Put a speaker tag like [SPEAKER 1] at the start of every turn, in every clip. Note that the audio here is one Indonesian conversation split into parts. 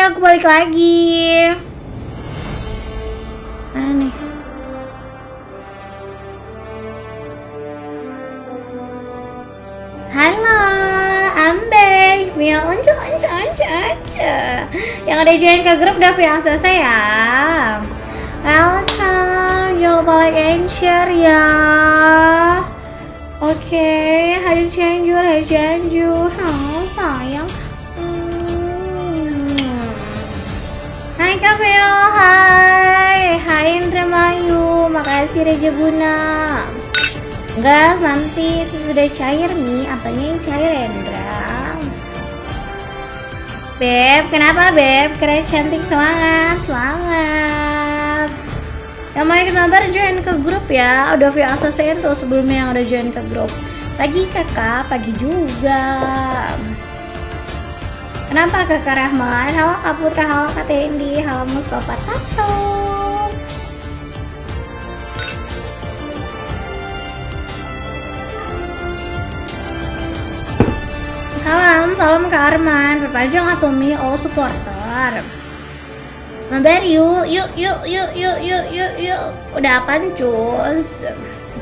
[SPEAKER 1] pagi. Aku balik lagi. Mana nih? Halo, I'm back. Via uncu uncu uncu uncu. Yang ada join ke grup udah via selesai ya. Welcome, jangan lupa like and share ya. Oke, hari Cianjur, hari Cianjur. Veo, hai. Hai Indramayu, makasih Reja Buna. Gas nanti sesudah cair nih, apanya yang cair Endra? Beb, kenapa Beb? Keren cantik semangat, semangat. Yang mau ikut mabar join ke grup ya. Udah via ASSN tuh sebelumnya yang udah join ke grup. Pagi kakak, pagi juga. Kenapa kakak Rahman? Halo Kak Putra, halo Kak Tendi, halo Mustafa Tato. Salam, salam ke Arman, perpanjang atau Mi, all supporter. Mabar yuk, yuk, yuk, yuk, yuk, yuk, yuk, yuk. Udah apaan cus?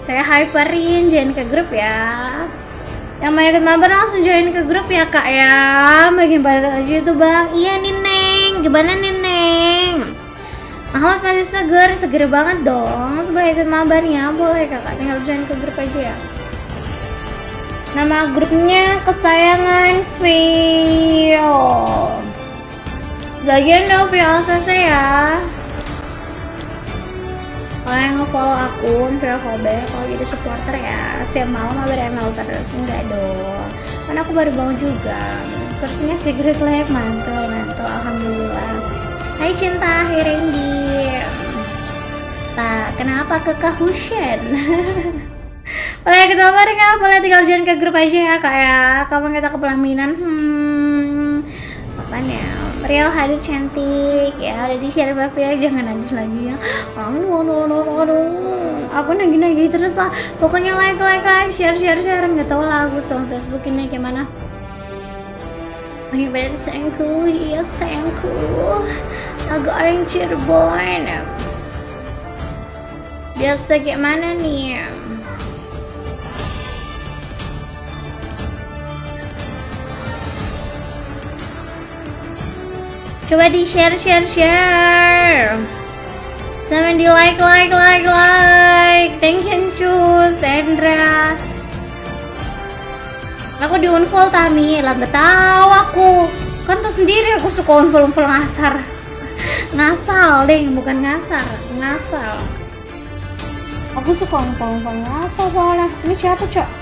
[SPEAKER 1] Saya hyperin, join ke grup ya. Yang mau ikut mabar langsung join ke grup ya kak ya. Makin pada aja itu bang. Iya nih Neng, gimana nih Neng? Ahmad masih seger, seger banget dong. Sebelum ikut mabarnya boleh kakak tinggal join ke grup aja ya. Nama grupnya kesayangan Vio. Bagian dong Vio ACC ya. Kalau yang nge-follow akun Vio Kobe, kalau jadi supporter ya. Setiap malam mabar ML terus, enggak dong. Karena aku baru bangun juga. Kursinya Secret Lab, mantul, mantul, Alhamdulillah. Hai cinta, hai Randy. Tak, kenapa kekah Hushen? Boleh kita bareng ya, boleh tinggal join ke grup aja ya kak ya. Kapan kita ke pelaminan? Hmm, kapan ya? Real hadir cantik. Ya udah di share ya jangan nangis lagi ya. Aduh aduh aduh aduh aku nagih nagih terus lah. Pokoknya like like like share share share. Nggak tahu lah aku sama Facebook ini gimana. Banget sayangku, iya sayangku Agak orang Cirebon Biasa kayak mana nih? Coba di share share share. Sama di like like like like. Thank you cus Sandra Aku di unfollow Tami. Lah gak tahu aku. Kan tuh sendiri aku suka unfollow unfollow ngasar. Ngasal deh bukan ngasar. Ngasal. Aku suka unfollow unfollow ngasal soalnya. Ini siapa cok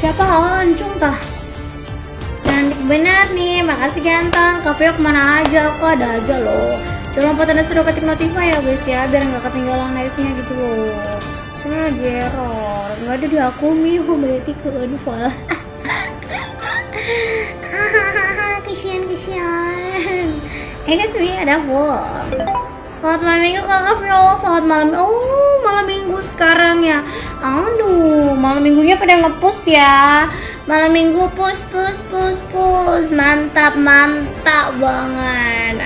[SPEAKER 1] siapa? Lancung tah. Cantik benar nih makasih ganteng. Kafe ke mana aja? Kok ada aja loh. Coba lupa tanda sudah ketik notify ya guys ya biar nggak ketinggalan live nya gitu loh. Cuma lagi error. Nggak ada di aku mihu berarti ke unfollow kesian kesian. Eh kan ada full Selamat malam minggu. Kakak Vio, selamat malam. Oh malam minggu sekarang ya. Aduh malam minggunya pada ngepost ya. Malam minggu push push push push Mantap mantap banget.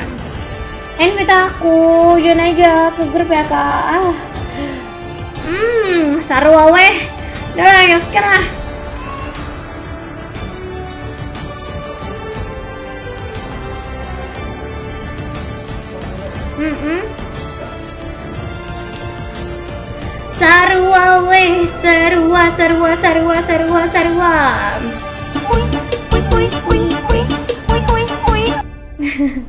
[SPEAKER 1] Invite aku, join aja ke grup ya kak. Ah. Hmm, sarua weh Udah lah, sekarang Mm -mm. Sarua weh, sarua, sarua, sarua, sarua.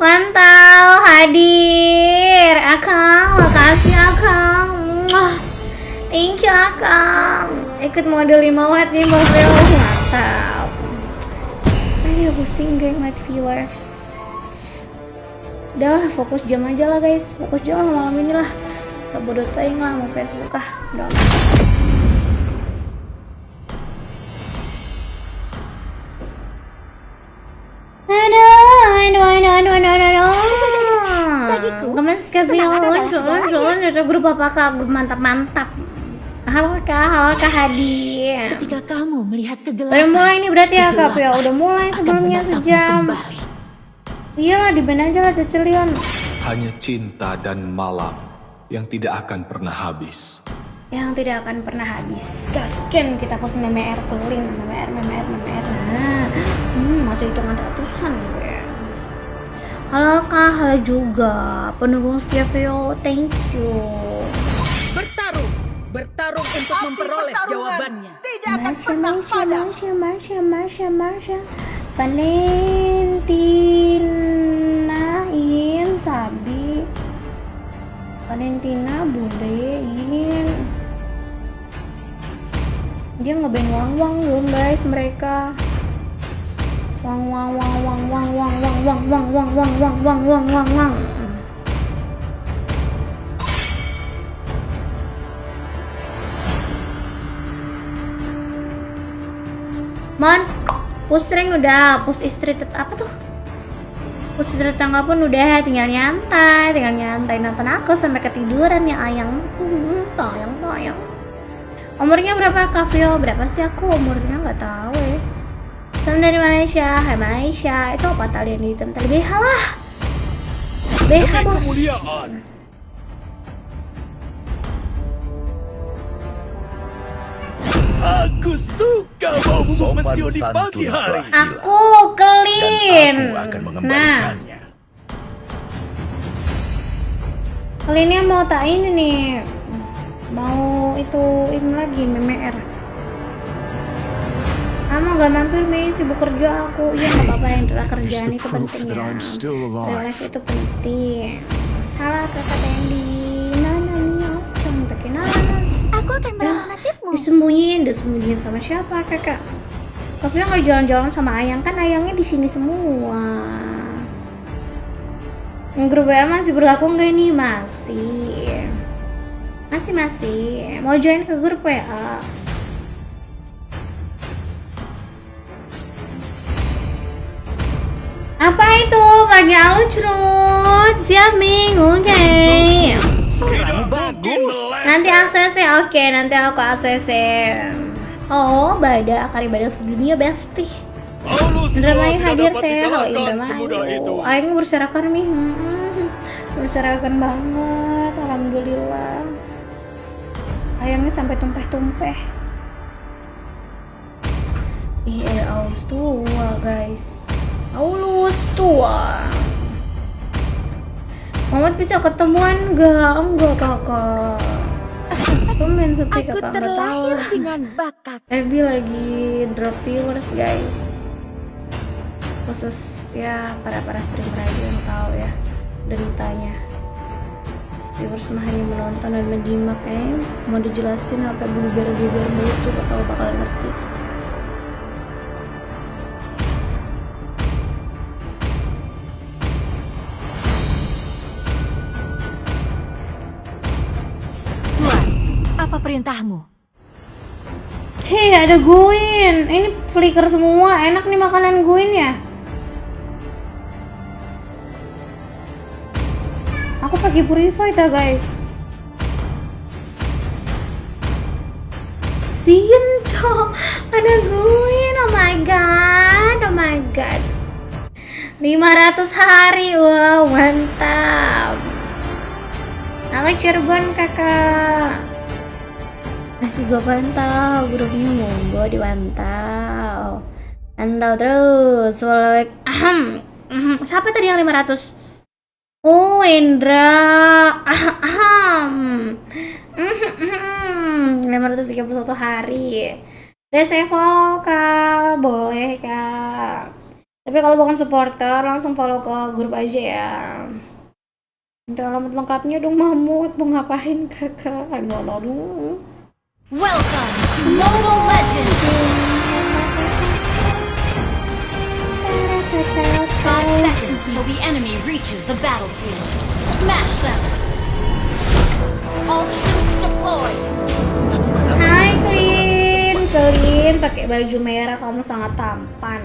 [SPEAKER 1] Mantap, hadir, Akang, makasih Akang. Thank you Akang. Ikut model 5 watt nih Mbak mantap. Ayo pusing geng light viewers udah fokus jam aja lah guys fokus jam malam ini lah kebodoh tayang lah mau Facebook ah udah Gemes ke
[SPEAKER 2] semangat adalah
[SPEAKER 1] Unsul,
[SPEAKER 2] segalanya.
[SPEAKER 1] Unsul, ada grup apa kak? Grup mantap-mantap Halo kak, halo kak Hadi.
[SPEAKER 2] Ketika kamu melihat kegelapan,
[SPEAKER 1] Udah mulai nih berarti ya kak ya, udah mulai sebelumnya sejam.
[SPEAKER 2] kembali.
[SPEAKER 1] Iyalah di band aja lah Cecilion.
[SPEAKER 3] Hanya cinta dan malam yang tidak akan pernah habis.
[SPEAKER 1] Yang tidak akan pernah habis. Gasken kita post MMR keling, MMR, MMR, MMR. Nah, hmm, masih hitungan ratusan gue. Halo kak, halo juga. Pendukung setia Vio, thank you.
[SPEAKER 4] Bertarung, bertarung untuk memperoleh jawabannya.
[SPEAKER 5] Tidak akan
[SPEAKER 1] Marsha,
[SPEAKER 5] pernah
[SPEAKER 1] Marsha,
[SPEAKER 5] padam.
[SPEAKER 1] Marsha, Marsha, Marsha, Marsha. Valentina, In, Sabi. Valentina, Bude, In. Dia ngeband wang-wang belum guys mereka. Wang wang wang wang wang wang wang wang wang wang wang wang wang wang wang wang. Mon, push rank udah, push istri apa tuh? Istri tangga pun udah, tinggal nyantai, tinggal nyantai nonton aku sampai ketiduran ya ayang. Tayang tayang. Umurnya berapa Kavio? Berapa sih aku umurnya nggak tahu ya. Salam dari Malaysia, Hai Malaysia. Itu apa tali yang hitam tali BH lah. BH bos.
[SPEAKER 6] Aku suka bau bubuk mesio di pagi hari.
[SPEAKER 1] Aku clean.
[SPEAKER 6] Dan aku akan
[SPEAKER 1] Nah,
[SPEAKER 6] mengembalikannya.
[SPEAKER 1] ini mau tak ini nih. Mau itu ini lagi MMR. Kamu gak mampir Mei sibuk kerja aku Iya gak apa-apa yang adalah kerjaan itu penting ya Relax itu penting Halo kakak Tendi
[SPEAKER 2] Aku akan
[SPEAKER 1] Ya, disembunyiin, disembunyiin sama siapa kakak? Tapi nggak jalan-jalan sama Ayang kan Ayangnya di sini semua. Yang grup WA masih berlaku nggak ini? Masih. Masih masih. Mau join ke grup WA? Apa itu? Pakai alucrut. Siap Ming, oke.
[SPEAKER 6] Kamu bagus.
[SPEAKER 1] Nanti ACC, oke nanti aku ACC Oh, Bada, Akari Bada sedunia besti Indramayu
[SPEAKER 6] tidak
[SPEAKER 1] hadir teh, halo. Indramayu Aing berserakan nih, hmm, berserakan banget, Alhamdulillah. Ayangnya sampai tumpeh-tumpeh. Ih, air Aulus tua guys. Aulus tua Mamat bisa ketemuan gak? Enggak kakak. Tumben sepi kakak nggak tahu
[SPEAKER 2] dengan bakat.
[SPEAKER 1] Ebi lagi drop viewers guys. Khusus ya para para streamer aja yang tahu ya Deritanya. Viewers mah hanya menonton dan menyimak eh. Mau dijelasin apa bluber-bluber mulu tuh bakal bakal ngerti
[SPEAKER 2] perintahmu?
[SPEAKER 1] Hei ada guin Ini flicker semua. Enak nih makanan guin ya. Aku pakai purify ta guys. Sinto Ada guin Oh my god. Oh my god. 500 hari. Wow mantap. Aku Cirebon kakak Masih gua pantau grupnya monggo dipantau Pantau terus Follow Ahem. Siapa tadi yang 500? Oh Indra. Ahem. Mhm. 531 hari. Udah saya follow kak. Boleh kak. Tapi kalau bukan supporter Langsung follow ke grup aja ya. Minta alamat lengkapnya dong Mamut Mau ngapain kakak? Aduh aduh
[SPEAKER 2] Welcome to Mobile Legends! Five seconds till the enemy reaches the battlefield. Smash them! All troops deployed!
[SPEAKER 1] Hai Clean, Clean pakai baju merah kamu sangat tampan.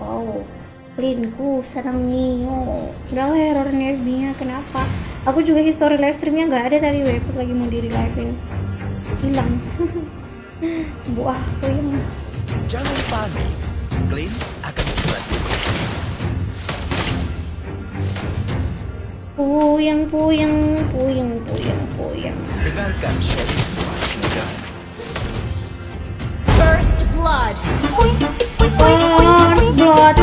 [SPEAKER 1] Oh, Cleanku senang Nio. Udah lah errornya FB-nya kenapa? Aku juga history live streamnya nggak ada tadi web pas lagi mau diri live in. Hilang buah puyeng
[SPEAKER 7] Jangan panik. Clint akan segera tiba.
[SPEAKER 1] puyeng puyeng puyeng puyeng puyeng
[SPEAKER 7] Dengarkan Sheriff.
[SPEAKER 2] First blood.
[SPEAKER 1] First blood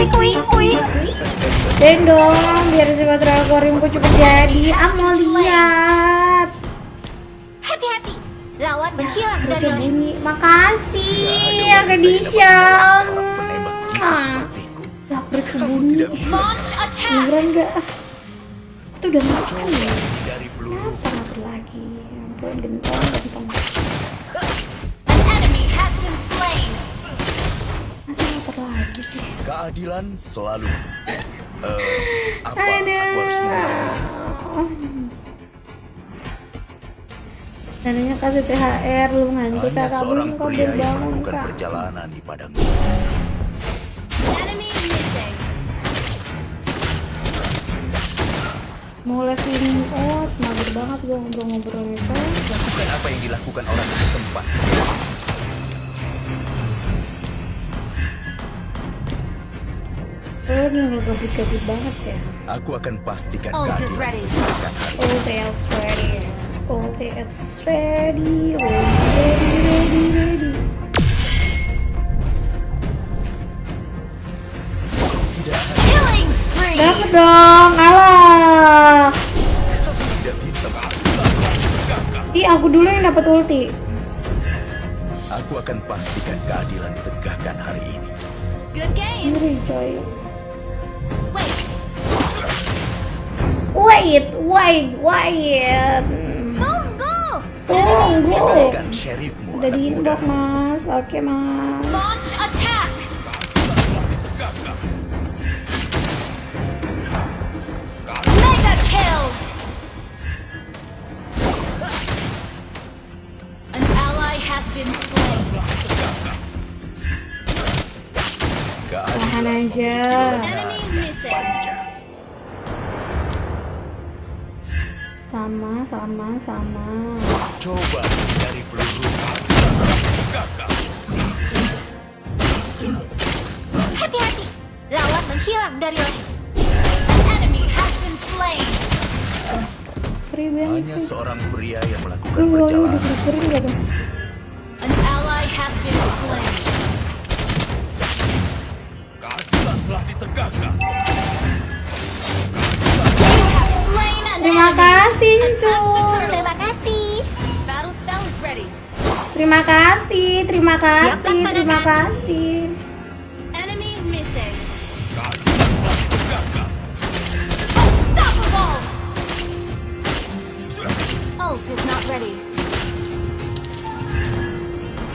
[SPEAKER 1] Dan dong biar si Patra Aquariumku cepet jadi mau lihat
[SPEAKER 2] Hati-hati. Lawan menghilang dari
[SPEAKER 1] bunyi Makasih ya Kedisha Ah, Lapar
[SPEAKER 2] Launch attack.
[SPEAKER 1] Beneran gak? Aku tuh udah makan ya. Kenapa lapar lagi? Ya ampun gentong gentong. Masa lapar lagi sih?
[SPEAKER 7] Keadilan selalu. Eh, apa aku harus melakukan?
[SPEAKER 1] Dananya kasih THR lu ngantuk
[SPEAKER 7] Hanya
[SPEAKER 1] kakak belum kau
[SPEAKER 7] pria yang
[SPEAKER 1] bangun kak
[SPEAKER 7] perjalanan di padang.
[SPEAKER 1] Mau leveling out, mager banget gua ngobrol-ngobrol itu
[SPEAKER 7] Lakukan apa yang dilakukan orang setempat.
[SPEAKER 1] Oh ini nggak gabut-gabut banget ya
[SPEAKER 7] Aku akan pastikan
[SPEAKER 2] is
[SPEAKER 7] keadilan
[SPEAKER 2] ready.
[SPEAKER 1] it's ready. Okay, it's ready. Ready, ready, ready.
[SPEAKER 2] Killing spree.
[SPEAKER 1] Dapat dong, alah.
[SPEAKER 7] tidak bisa.
[SPEAKER 1] Ih, aku dulu yang dapat ulti.
[SPEAKER 7] Aku akan pastikan keadilan tegakkan hari ini.
[SPEAKER 2] Good game.
[SPEAKER 1] Ngeri coy.
[SPEAKER 2] Wait.
[SPEAKER 1] Wait, wait, wait.
[SPEAKER 2] Tunggu.
[SPEAKER 1] Tunggu.
[SPEAKER 7] Dengarkan sheriffmu
[SPEAKER 1] Udah
[SPEAKER 7] anak
[SPEAKER 1] di
[SPEAKER 7] muda.
[SPEAKER 1] inbox mas. Oke mas.
[SPEAKER 2] Launch attack. Mega kill. An ally has been slain.
[SPEAKER 7] Keadilan
[SPEAKER 1] Tahan aja.
[SPEAKER 2] Enemy missing.
[SPEAKER 1] Sama, sama, sama.
[SPEAKER 7] Coba dari peluru.
[SPEAKER 2] Hati-hati. Lawan menghilang dari oleh. An enemy has been slain.
[SPEAKER 1] Free banget
[SPEAKER 7] Hanya
[SPEAKER 1] sih.
[SPEAKER 7] seorang pria yang melakukan
[SPEAKER 1] ini udah
[SPEAKER 7] perjalanan.
[SPEAKER 1] tuh?
[SPEAKER 2] An ally has been slain.
[SPEAKER 7] Keadilan telah ditegakkan.
[SPEAKER 1] Terima kasih,
[SPEAKER 2] turtle. Terima kasih.
[SPEAKER 1] Terima kasih, terima kasih, terima kasih.
[SPEAKER 2] Is not ready.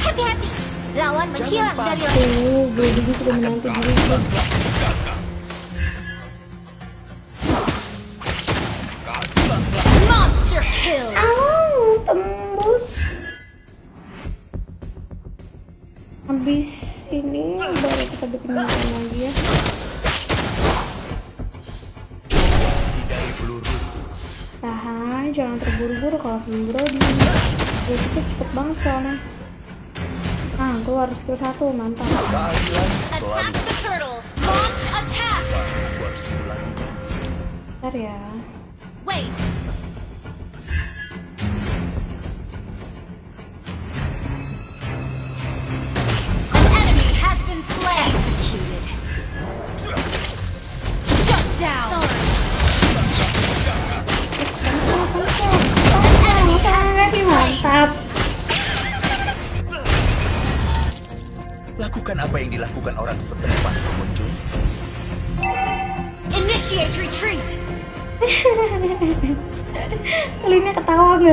[SPEAKER 2] Hati-hati. Lawan menghilang dari.
[SPEAKER 1] Tuh, Brody sudah menanti diriku. Sembro di jadi itu cepet banget soalnya. Ah, keluar skill satu, mantap.
[SPEAKER 7] Keadilan selalu.
[SPEAKER 2] Attack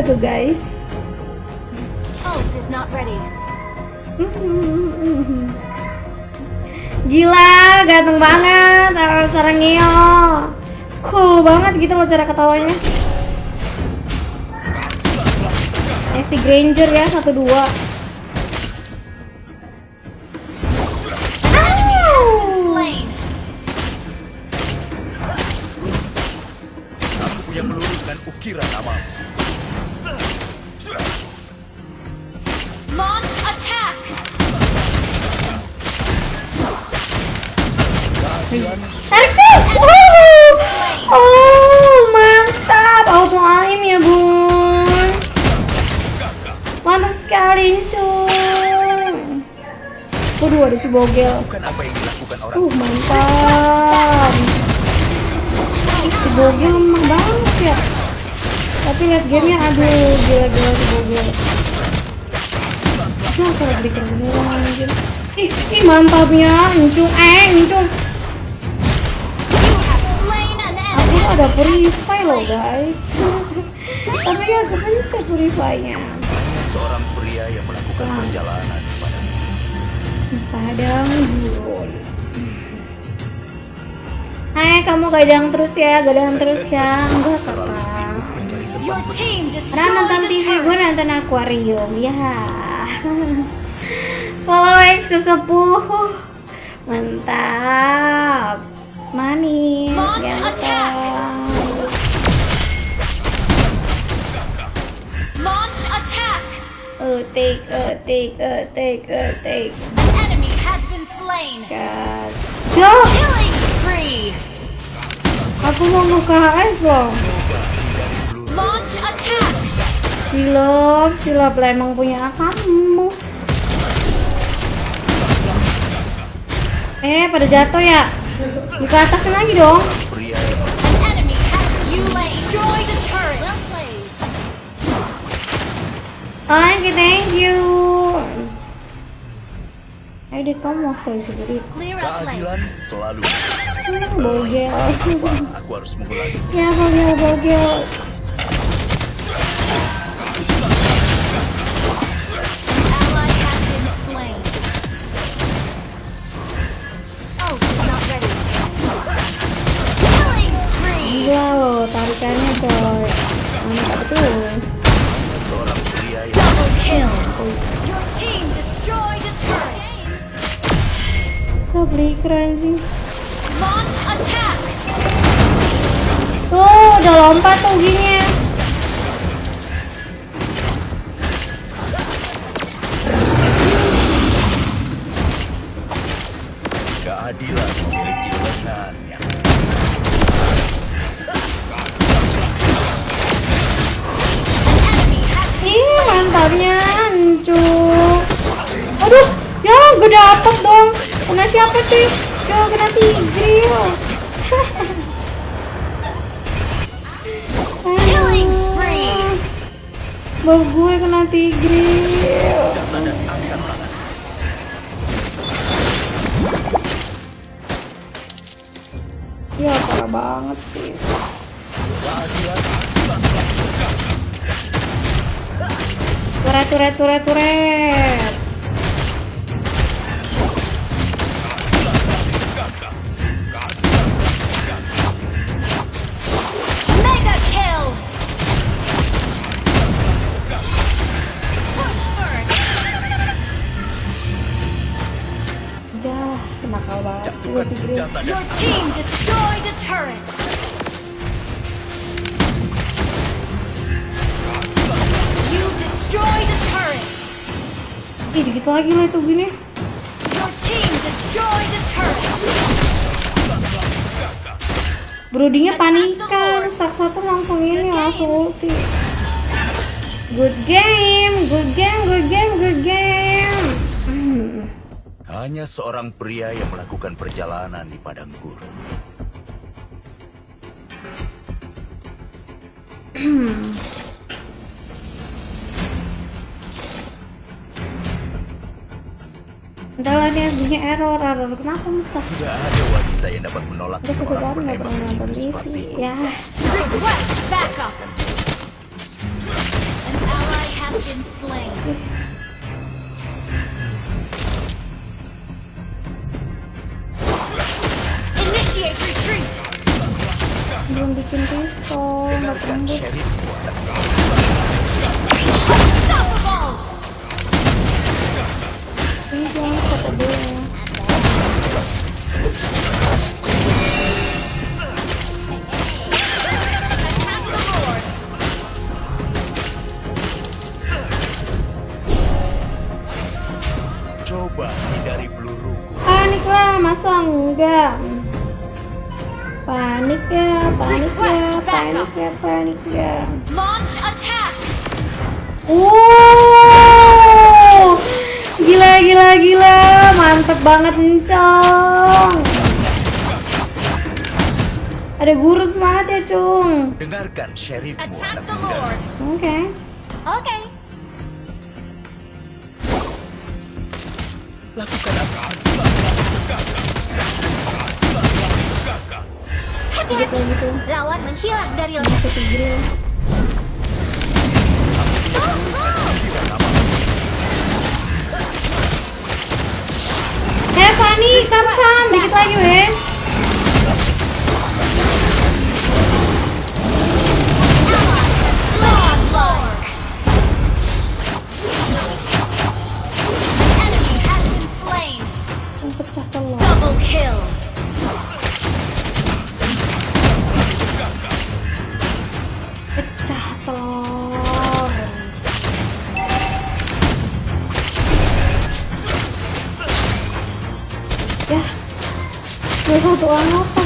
[SPEAKER 1] tuh guys? Gila, ganteng banget Arrow Sarangio. Cool banget gitu loh cara ketawanya. Eh si Granger ya, satu dua.
[SPEAKER 6] Dilakukan orang
[SPEAKER 1] Uh mantap. Si Bogel lemah banget ya. Tapi lihat gamenya aduh gila-gila si Bogel. Nah, kalau bikin beneran anjir. Ih, ih mantapnya Incung. Eh, Incung. Aku ada purify loh guys. Tapi ya kepencet purify-nya.
[SPEAKER 6] seorang pria yang melakukan perjalanan pada
[SPEAKER 1] Padang gurun. Hai kamu gadang terus ya, gadang terus ya. Enggak kakak.
[SPEAKER 2] team
[SPEAKER 1] Karena nonton TV gue nonton akuarium ya. Follow X sesepuh. Mantap. Manis. Ganteng.
[SPEAKER 2] Launch attack.
[SPEAKER 1] Etik, etik, etik, etik.
[SPEAKER 2] An enemy has been slain.
[SPEAKER 1] Gas. Yo,
[SPEAKER 2] Killing spree.
[SPEAKER 1] aku mau buka HS loh.
[SPEAKER 2] Launch attack.
[SPEAKER 1] Silop, silop lah emang punya kamu. Eh, pada jatuh ya? Ke atasnya lagi dong.
[SPEAKER 6] pria yang
[SPEAKER 2] An enemy
[SPEAKER 1] Ayo deh, kamu mau stay sendiri.
[SPEAKER 6] Keadilan selalu
[SPEAKER 1] Hmm, bogel.
[SPEAKER 6] aku harus mengulangi
[SPEAKER 1] ya, bogel, bogel. Turet, turet, turet, turet. Nakal banget
[SPEAKER 6] jatuhkan
[SPEAKER 1] tigril.
[SPEAKER 6] senjata dan
[SPEAKER 2] Your team destroyed
[SPEAKER 1] Dikit lagi lah itu gini. Brodinya panikan, stack satu langsung ini langsung ulti. Good game, good game, good game, good game. Hmm.
[SPEAKER 6] hanya seorang pria yang melakukan perjalanan di padang gurun
[SPEAKER 1] Entar lah dia bunyi error, error kenapa musah?
[SPEAKER 6] tidak ada wanita yang dapat menolak
[SPEAKER 1] Udah satu
[SPEAKER 6] seorang penembak
[SPEAKER 1] TV.
[SPEAKER 6] seperti
[SPEAKER 1] Ya,
[SPEAKER 2] Request backup. An ally has been slain. Initiate retreat.
[SPEAKER 1] belum bikin pistol, nggak tembus. Kata
[SPEAKER 6] coba hindari peluruku
[SPEAKER 1] Panik lah, masa enggak? Panik ya, panik ya, panik ya, panik ya.
[SPEAKER 2] Launch attack!
[SPEAKER 1] Gila gila gila, mantep banget Encong. Ada guru semangat ya Cung.
[SPEAKER 6] Dengarkan
[SPEAKER 2] Attack the
[SPEAKER 6] muda.
[SPEAKER 2] Lord!
[SPEAKER 1] Oke.
[SPEAKER 2] Okay.
[SPEAKER 6] Lakukan apa?
[SPEAKER 2] Lawan menghilang dari
[SPEAKER 1] Aku tigre. Hei Fanny, kapan? Dikit lagi weh. Gue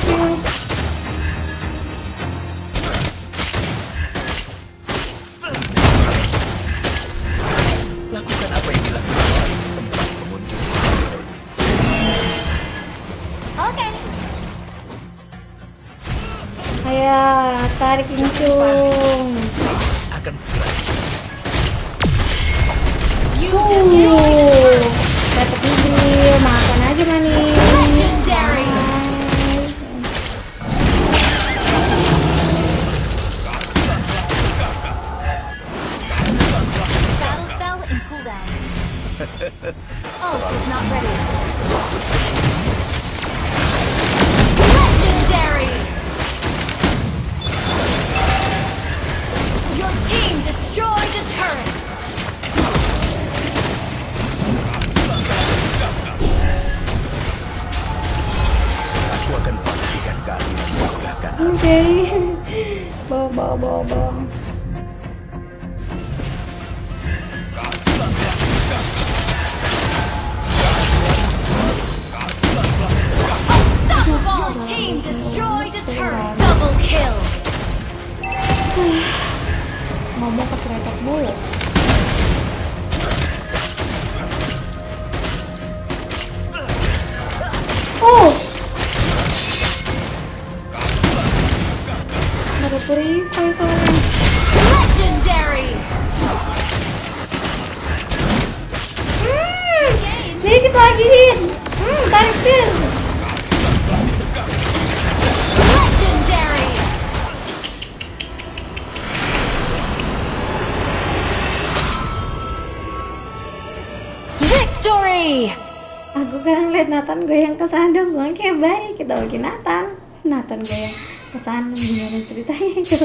[SPEAKER 1] kita lagi Nathan. Nathan goyang ke sandung gimana ceritanya itu?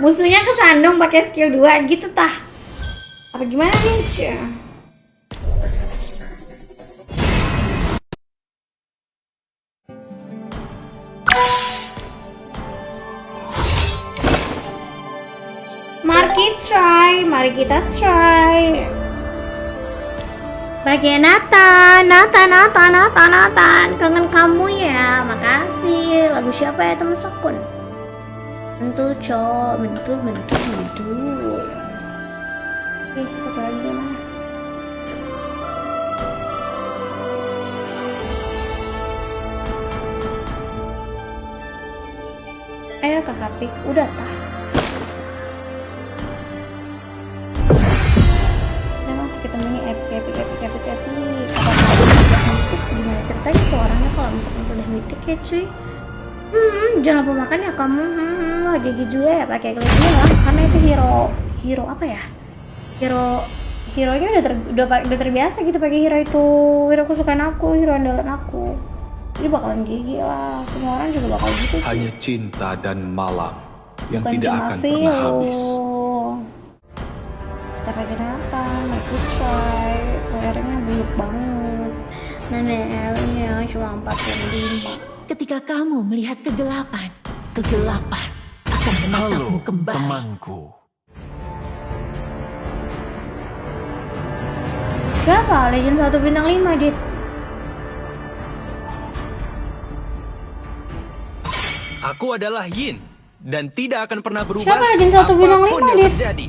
[SPEAKER 1] Musuhnya ke sandung pakai skill 2 gitu tah. Apa gimana nih? Mari kita try, mari kita try. Bagian Nathan, Nathan, Nathan, Nathan, Nathan, kangen kamu ya, makasih. Lagu siapa ya teman sekun? Mentul cok, mentul, mentul, mentul. Oke, satu lagi gimana? Ayo kakak pik, udah tah. Ceritanya tuh orangnya kalau misalkan sudah mitik ya cuy? Hmm, jangan lupa makan ya kamu. Hmm, wah gigi juga ya pakai kelihatan lah. Karena itu hero, hero apa ya? Hero, hero nya udah, ter, udah, udah terbiasa gitu pakai hero itu. Hero kesukaan aku, hero andalan aku. Jadi bakalan gigi lah. Semua orang juga bakal gitu sih.
[SPEAKER 3] Hanya cinta dan malam yang
[SPEAKER 1] Bukan
[SPEAKER 3] tidak akan pernah habis.
[SPEAKER 1] Cuma 45.
[SPEAKER 5] Ketika kamu melihat kegelapan, kegelapan akan menatapmu kembali.
[SPEAKER 6] temanku.
[SPEAKER 1] Berapa? Legend 1 bintang 5, Dit.
[SPEAKER 8] Aku adalah Yin dan tidak akan pernah berubah.
[SPEAKER 1] Siapa Jin satu bintang
[SPEAKER 8] apa pun
[SPEAKER 1] lima,
[SPEAKER 8] yang
[SPEAKER 1] Dit?
[SPEAKER 8] terjadi.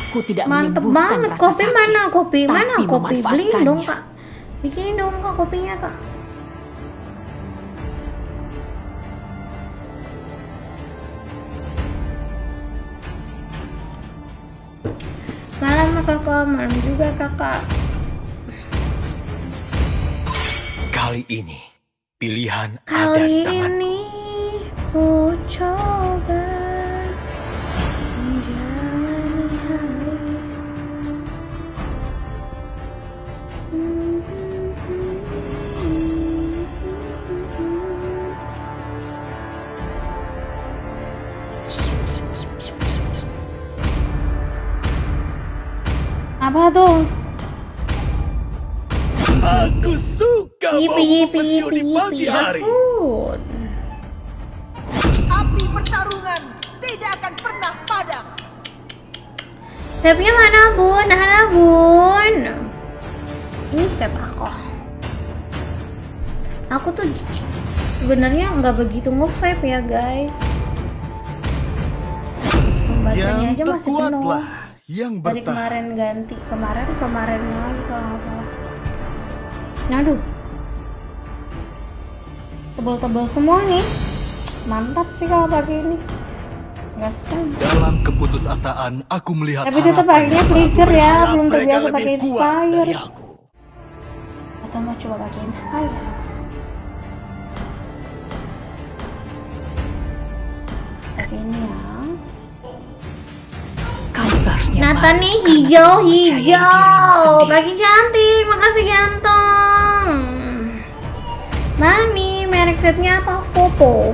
[SPEAKER 5] Aku tidak
[SPEAKER 1] Mantep banget. Kopi
[SPEAKER 5] sakit,
[SPEAKER 1] mana? Kopi mana? Kopi beliin dong kak. Bikinin dong kak kopinya kak. Malam kakak, malam juga kakak.
[SPEAKER 6] Kali ini, pilihan ada
[SPEAKER 1] Kali
[SPEAKER 6] di tangan.
[SPEAKER 1] ini ku coba Apa tuh?
[SPEAKER 6] Aku suka
[SPEAKER 1] Yipi yipi yipi
[SPEAKER 6] di pagi
[SPEAKER 1] yipi.
[SPEAKER 6] hari.
[SPEAKER 9] Api pertarungan tidak akan pernah padam.
[SPEAKER 1] Vape-nya mana bun? Mana bun? Ini vape aku. Aku tuh sebenarnya nggak begitu nge-vape ya guys. Baterainya aja masih penuh.
[SPEAKER 6] Yang
[SPEAKER 1] Dari
[SPEAKER 6] bertahan.
[SPEAKER 1] kemarin ganti, kemarin kemarin lagi kalau nggak salah. Aduh, tebel-tebel semua nih. Mantap sih kalau pakai ini. Gas kan.
[SPEAKER 6] Dalam keputusasaan, aku melihat
[SPEAKER 1] Tapi tetap akhirnya flicker ya, belum terbiasa pakai Inspire.
[SPEAKER 6] dari.
[SPEAKER 1] Atau mau coba pakai Inspire? Pakai ini hijau,
[SPEAKER 5] sendiri.
[SPEAKER 1] pagi cantik, makasih ganteng. Mami, merek vape-nya apa? Vopo.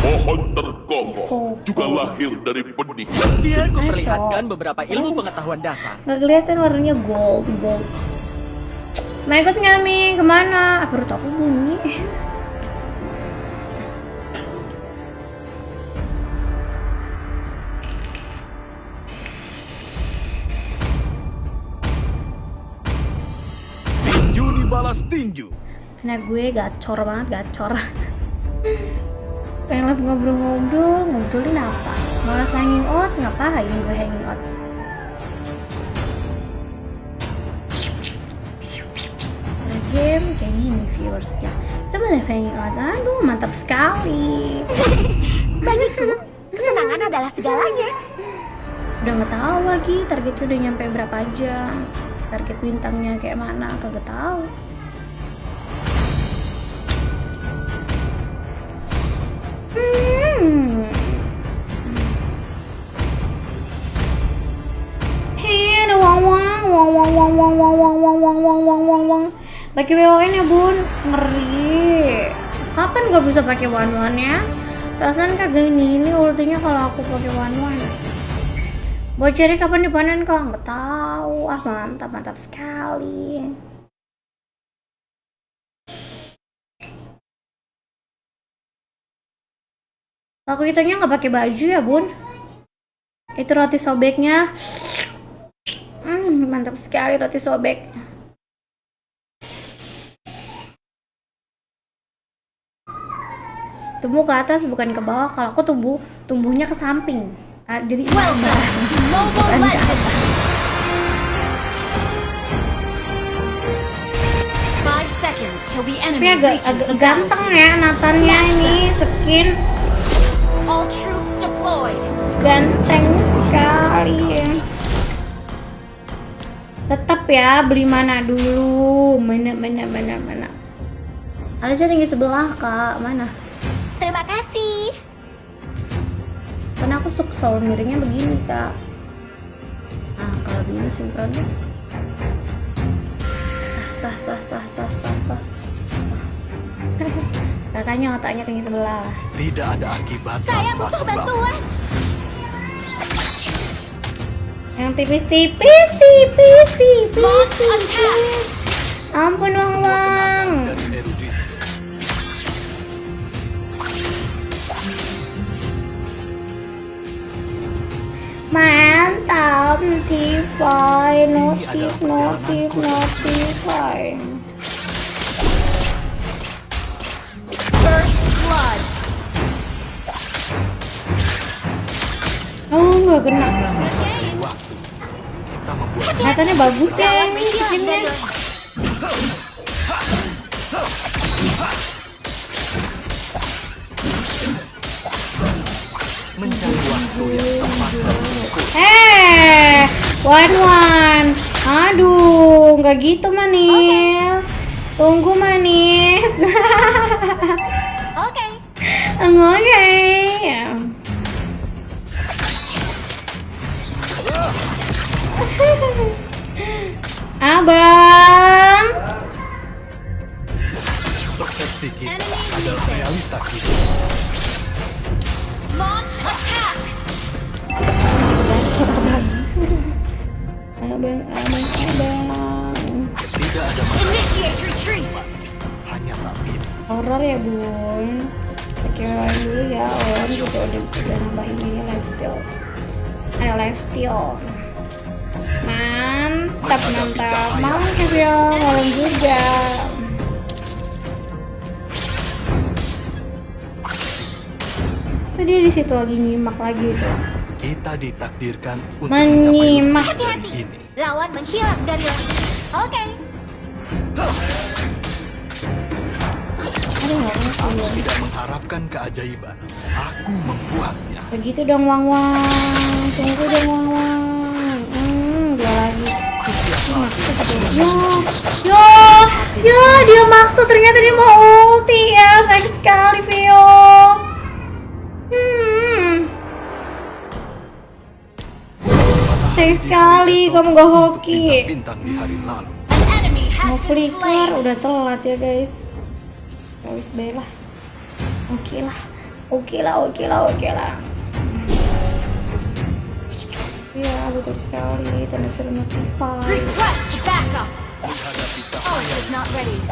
[SPEAKER 10] Pohon terkokoh juga lahir dari benih yang
[SPEAKER 8] Dia memperlihatkan beberapa ilmu pengetahuan dasar.
[SPEAKER 1] Gak kelihatan warnanya gold, gold. Mau ikut nggak Mi? Ke mana? Ah, perut aku bunyi.
[SPEAKER 6] Tinju.
[SPEAKER 1] Nah gue gacor banget, gacor. Pengen live ngobrol-ngobrol, ngobrolin apa? Malah hanging out, ngapain gue hanging out? Game kayak gini viewersnya. Itu malah hanging out, aduh mantap sekali.
[SPEAKER 9] Bagiku, kesenangan adalah segalanya.
[SPEAKER 1] Udah nggak tahu lagi targetnya udah nyampe berapa jam. Target bintangnya kayak mana, kagak tahu. Hmm. Hei, ada wang wang wang wang wang wang wang wang wang wang wang wang wang wang. Pakai WON ya bun, ngeri. Kapan gak bisa pakai one one ya? Perasaan kagak ini ini ultinya kalau aku pakai one one. Boceri kapan dipanen kalau nggak tahu. Ah mantap mantap sekali. Aku kitanya nggak pakai baju ya bun. Itu roti sobeknya. Hmm, mantap sekali roti sobek. Tumbuh ke atas bukan ke bawah. Kalau aku tumbuh, tumbuhnya ke samping. Ah, jadi
[SPEAKER 2] Welcome to Mobile Legends! Five seconds till the
[SPEAKER 1] Tapi
[SPEAKER 2] enemy
[SPEAKER 1] agak,
[SPEAKER 2] reaches
[SPEAKER 1] agak ganteng ya Natannya ini skin
[SPEAKER 2] All troops deployed.
[SPEAKER 1] ganteng sekali ya. Tetap ya beli mana dulu mana mana mana mana. Alisnya tinggi sebelah kak mana?
[SPEAKER 9] Terima kasih.
[SPEAKER 1] Karena aku suka selalu miringnya begini kak. Nah kalau begini sinkronnya. Tas tas tas tas tas tas tas. Kakaknya otaknya tinggi sebelah.
[SPEAKER 6] Tidak ada akibat
[SPEAKER 9] Saya butuh bantuan.
[SPEAKER 1] Yang tipis-tipis, tipis, tipis! Ampun Wang Wang. Mantap, notify, notif, notif, notify. Oh, nggak kena. Kelihatannya bagus ya ini skinnya.
[SPEAKER 6] mencari waktu yang tepat.
[SPEAKER 1] Eh, one one. Aduh, nggak gitu manis. Tunggu manis.
[SPEAKER 9] Oke.
[SPEAKER 1] Oke. Abang.
[SPEAKER 6] Persepsi kita adalah realitas.
[SPEAKER 2] Launch attack.
[SPEAKER 1] Abang, abang, abang.
[SPEAKER 6] Tidak ada masalah,
[SPEAKER 2] Initiate retreat.
[SPEAKER 6] hanya tapi
[SPEAKER 1] Horor ya bun. Pikiran dulu ya orang juga udah udah nambah ini lifestyle. Ada lifestyle. Mantap mantap. Malam ya malam juga. Sedih di situ lagi nyimak lagi tuh.
[SPEAKER 6] kita ditakdirkan untuk
[SPEAKER 1] Menyimak.
[SPEAKER 6] ini.
[SPEAKER 9] Lawan menghilang dari Oke.
[SPEAKER 1] Enak
[SPEAKER 6] Aku tidak mengharapkan keajaiban. Aku membuatnya.
[SPEAKER 1] Begitu dong wang wang. Tunggu dong wang wang. Dua lagi. Yo, yo, yo, dia maksud ternyata dia mau ulti ya, sayang sekali Vio. Hmm, sayang sekali kamu gak hoki. Mau flicker udah telat ya guys. Ya wis lah. Oke lah, oke lah, oke lah, oke lah. Ya betul sekali, tanda seru notify.
[SPEAKER 2] Request backup. Ult is not ready.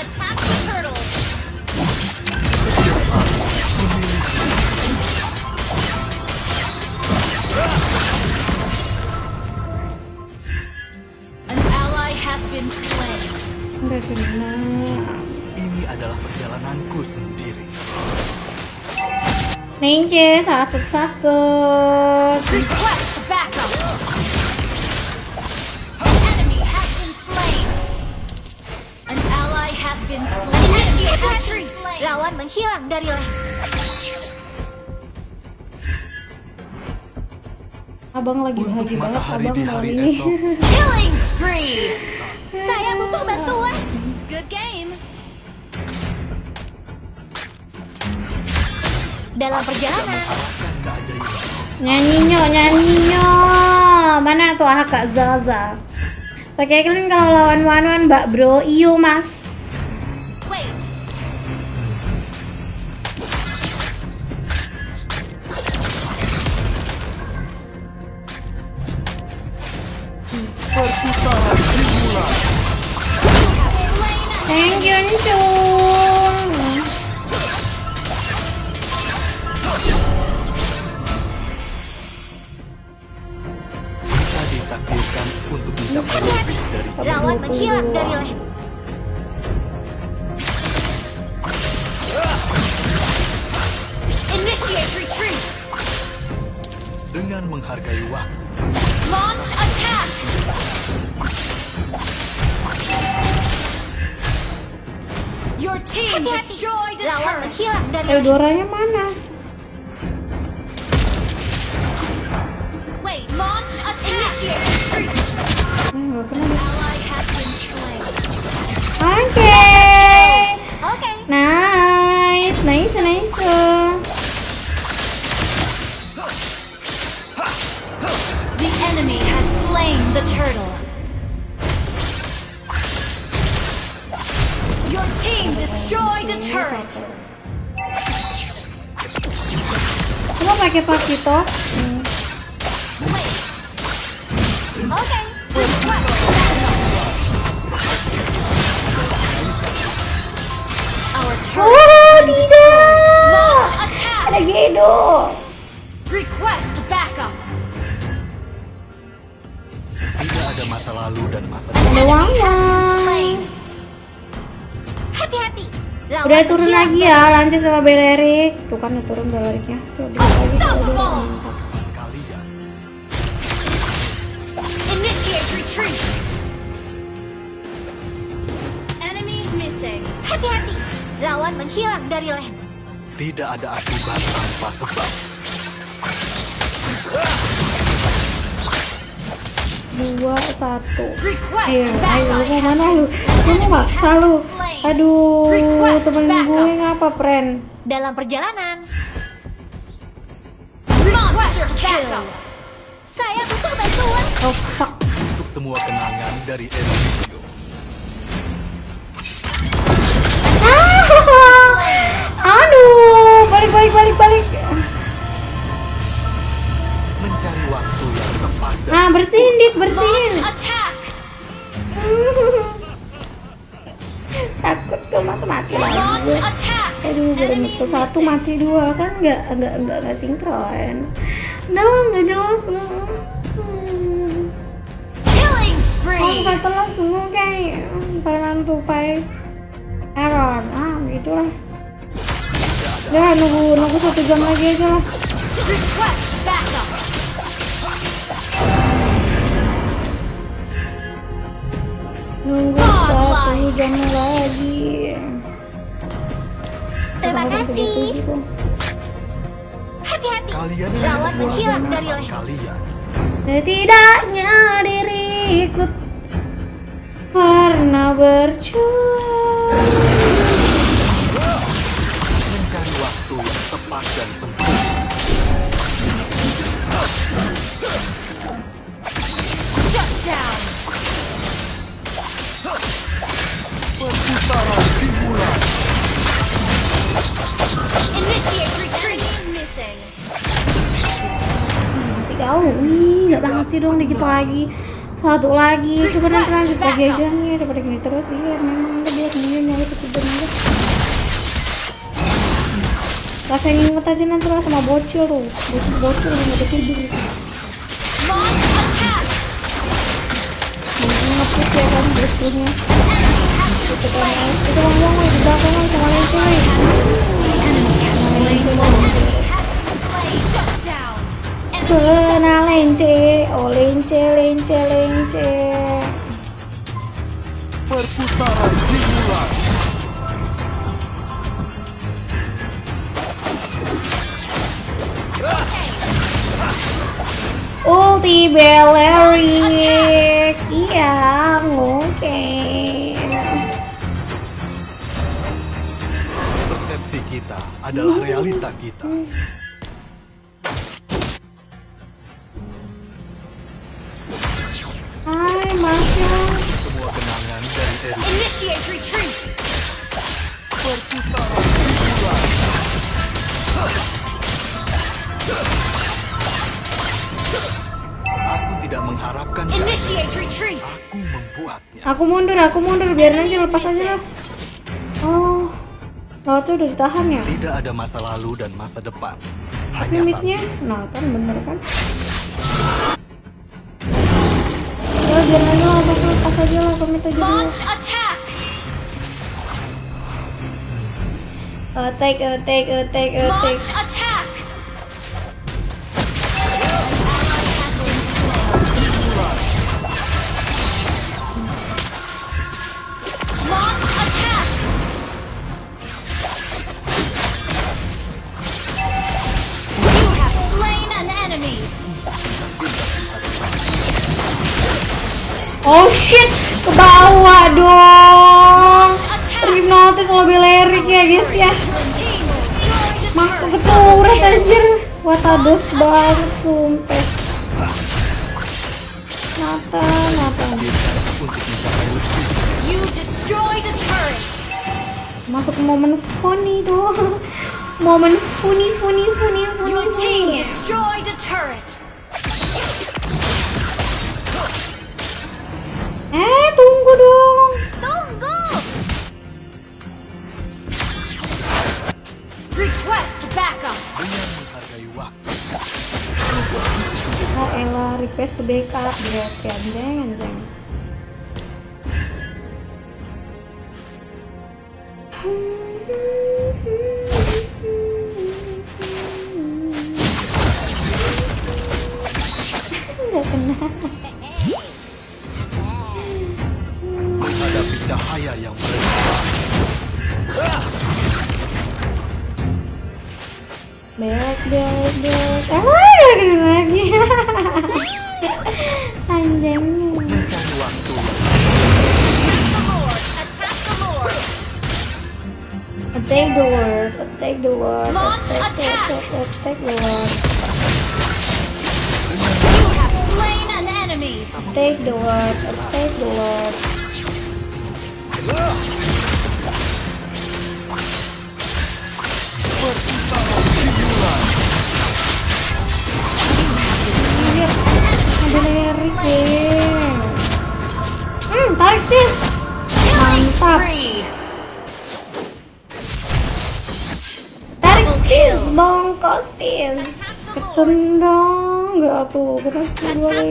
[SPEAKER 2] Attack the turtle. An ally has been slain.
[SPEAKER 1] Udah kena.
[SPEAKER 6] Ini adalah perjalananku sendiri.
[SPEAKER 1] Ninja satu satu.
[SPEAKER 2] Request backup. An enemy has been slain. An ally has been slain. Initiate retreat.
[SPEAKER 9] Lawan menghilang dari lane.
[SPEAKER 1] Abang lagi bahagia banget abang
[SPEAKER 6] hari
[SPEAKER 1] ini.
[SPEAKER 2] Killing spree.
[SPEAKER 9] Saya butuh bantuan. Dalam perjalanan.
[SPEAKER 1] Nyanyinya, nyanyinya. Mana tuh ah kak Zaza? Pakai kan kalau lawan Wan Wan Mbak Bro, iyo Mas.
[SPEAKER 2] Launch attack. Your team destroyed a
[SPEAKER 9] Lawan
[SPEAKER 2] turret.
[SPEAKER 9] menghilang dari lane.
[SPEAKER 1] Eudoranya mana?
[SPEAKER 2] Wait. Launch attack. Initiate retreat.
[SPEAKER 1] Eh, nggak kena deh.
[SPEAKER 2] Ally has been slain.
[SPEAKER 1] Oke.
[SPEAKER 9] Oke.
[SPEAKER 1] Nice,
[SPEAKER 2] the turtle. Your team destroyed a turret.
[SPEAKER 1] Coba pakai.
[SPEAKER 2] Wait.
[SPEAKER 9] Oke.
[SPEAKER 2] Request Our turret
[SPEAKER 1] Oh,
[SPEAKER 2] has been
[SPEAKER 1] tidak.
[SPEAKER 2] destroyed. Launch attack.
[SPEAKER 1] Ada Gedo.
[SPEAKER 6] Masa lalu dan masa
[SPEAKER 1] Ada
[SPEAKER 6] depan.
[SPEAKER 9] Hati-hati. Lawan
[SPEAKER 1] Udah turun lagi ya, lanjut sama Belerik. Tuh kan udah turun Beleriknya. Tuh, lagi.
[SPEAKER 6] Kalian
[SPEAKER 2] Initiate retreat.
[SPEAKER 9] Enemy missing. Hati-hati. Lawan menghilang dari lane.
[SPEAKER 6] tidak ada akibat tanpa
[SPEAKER 1] Dua, satu.
[SPEAKER 2] Request
[SPEAKER 1] Ayo, ayo, mau mana lu? Mau maksa lu? Aduh, temen gue ngapa, friend?
[SPEAKER 9] Dalam perjalanan,
[SPEAKER 2] Monster backup.
[SPEAKER 9] saya butuh bantuan.
[SPEAKER 1] Oh, fuck.
[SPEAKER 6] Untuk semua kenangan dari Enrico.
[SPEAKER 1] Ah! Aduh, balik, balik, balik, balik. Nah, bersihin, Dit, bersihin. Takut tuh mati mati lagi. Aduh, mukul satu mati dua kan nggak nggak nggak nggak sinkron. Nah, nggak jelas. Hmm. Oh, kata langsung kayak peran tupai error. Ah, gitu lah. Ya, nunggu nunggu satu jam lagi aja lah. Nunggu satu jam lagi.
[SPEAKER 9] Terima kasih.
[SPEAKER 1] 7 tuh.
[SPEAKER 9] Hati-hati.
[SPEAKER 6] kalian
[SPEAKER 9] Lawan menghilang dari lane.
[SPEAKER 6] kalian
[SPEAKER 1] Setidaknya diriku pernah berjuang. Satu lagi, coba nanti lanjut lagi aja nih daripada gini terus. Iya memang udah biar ini nyari ketidur aja. Rasa inget aja nanti lah sama bocil tuh, bocil bocil udah tidur. Inget sih ya kan bocilnya. Itu kan, itu kan ngomong di belakang kan sama. Kena lence, oh lence, lence, lence.
[SPEAKER 6] Perputaran dimulai.
[SPEAKER 1] Ulti Belerik Iya, oke
[SPEAKER 6] Persepsi kita adalah realita kita. Enrico.
[SPEAKER 2] Initiate retreat.
[SPEAKER 6] Aku tidak mengharapkan.
[SPEAKER 2] Initiate retreat.
[SPEAKER 6] Aku membuatnya.
[SPEAKER 1] Aku mundur, aku mundur Biarin aja, lepas aja lah Oh Lautnya udah ditahan ya?
[SPEAKER 6] Tidak ada masa lalu dan masa depan. Hanya
[SPEAKER 1] Limitnya? Nah kan bener kan? Ya biarin aja lah, lepas, lepas aja lah, komit aja dulu
[SPEAKER 2] Launch attack.
[SPEAKER 1] Attack, attack, attack, attack
[SPEAKER 2] Launch attack.
[SPEAKER 1] Oh shit, ke bawah dong. Terhipnotis lebih lirik ya guys ya. Masuk ke
[SPEAKER 2] turret.
[SPEAKER 1] anjir. Watados banget sumpah. Mata, mata.
[SPEAKER 2] You destroyed a turret.
[SPEAKER 1] Masuk momen funny tuh. Momen funny, funny, funny, funny,
[SPEAKER 2] Your team destroyed a turret.
[SPEAKER 1] Ketendang, nggak tuh, terus
[SPEAKER 2] the
[SPEAKER 1] gue!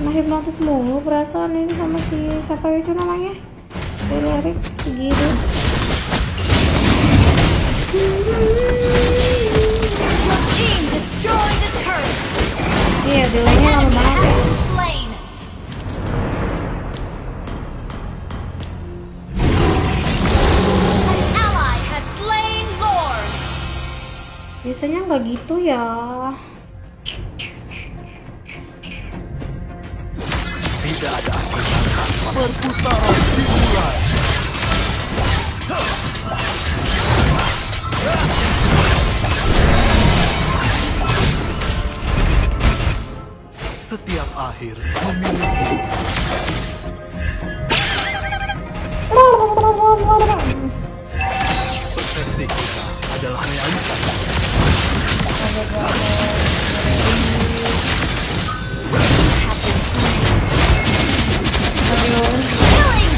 [SPEAKER 1] Nah hipnotis mulu perasaan ini sama si siapa itu namanya? Larry segitu. Iya, delaynya lama banget ya. Biasanya nggak gitu ya.
[SPEAKER 6] Tidak ada. Perputaran dimulai. Setiap akhir memiliki persepsi kita adalah realitas.
[SPEAKER 2] Killing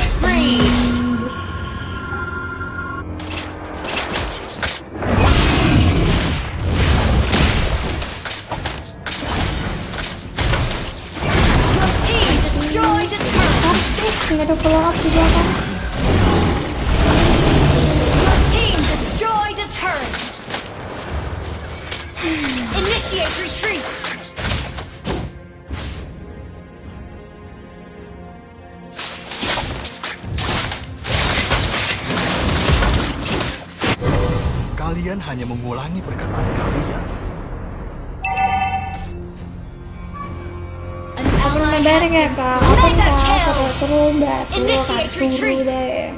[SPEAKER 2] spree!
[SPEAKER 6] Hanya mengulangi perkataan kalian.
[SPEAKER 1] Kak! Terus batu,
[SPEAKER 2] retreat.
[SPEAKER 1] deh.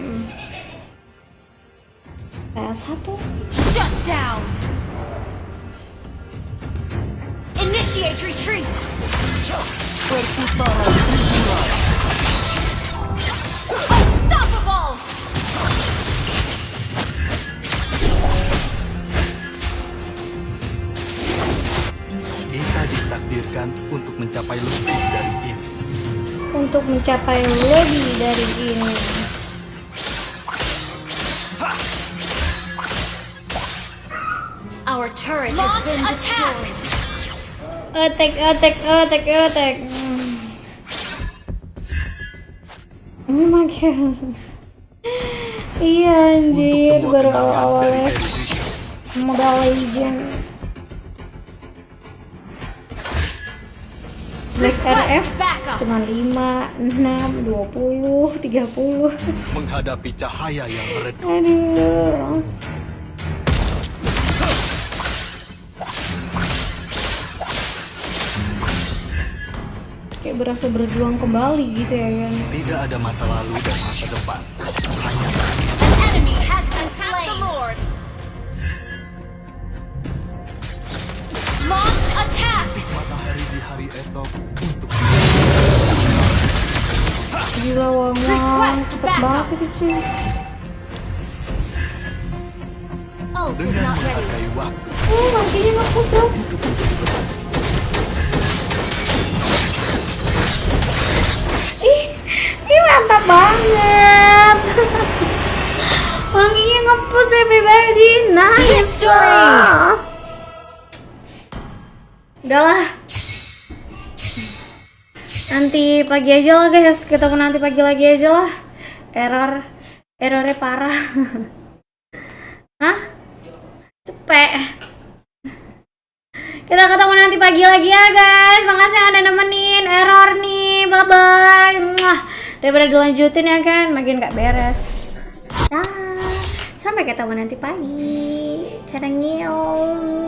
[SPEAKER 1] Kayak satu.
[SPEAKER 2] Shut down! Initiate retreat! Unstoppable!
[SPEAKER 6] Ditakdirkan untuk mencapai lebih dari ini.
[SPEAKER 1] Untuk mencapai lebih dari ini.
[SPEAKER 2] Our turret has been destroyed.
[SPEAKER 1] Attack, attack, attack, attack. Oh my god. Iya anjir, baru awal-awalnya. Mobile Legend. Black RF cuma 5, 6, 20, 30.
[SPEAKER 6] Menghadapi cahaya yang meredup.
[SPEAKER 1] Aduh. Kayak berasa berjuang kembali gitu ya kan.
[SPEAKER 6] Tidak ada masa lalu dan masa depan. Esok untuk
[SPEAKER 1] Gila wang wang,
[SPEAKER 2] Request
[SPEAKER 1] cepet banget itu cuy.
[SPEAKER 2] Is
[SPEAKER 6] dengan
[SPEAKER 2] not ready.
[SPEAKER 6] menghargai waktu.
[SPEAKER 1] Oh, makinya ngapus dong. Ih, ini mantap banget. Wanginya ngepus everybody, nice.
[SPEAKER 2] Victory.
[SPEAKER 1] Udahlah. Nanti pagi aja lah guys. Ketemu nanti pagi lagi aja lah. Error. Errornya parah. Hah? Cepet kita ketemu nanti pagi lagi ya guys. Makasih yang udah nemenin. Error nih. Bye bye Mwah. daripada dilanjutin ya kan? Makin gak beres. Dah. Sampai ketemu nanti pagi. Cara nyium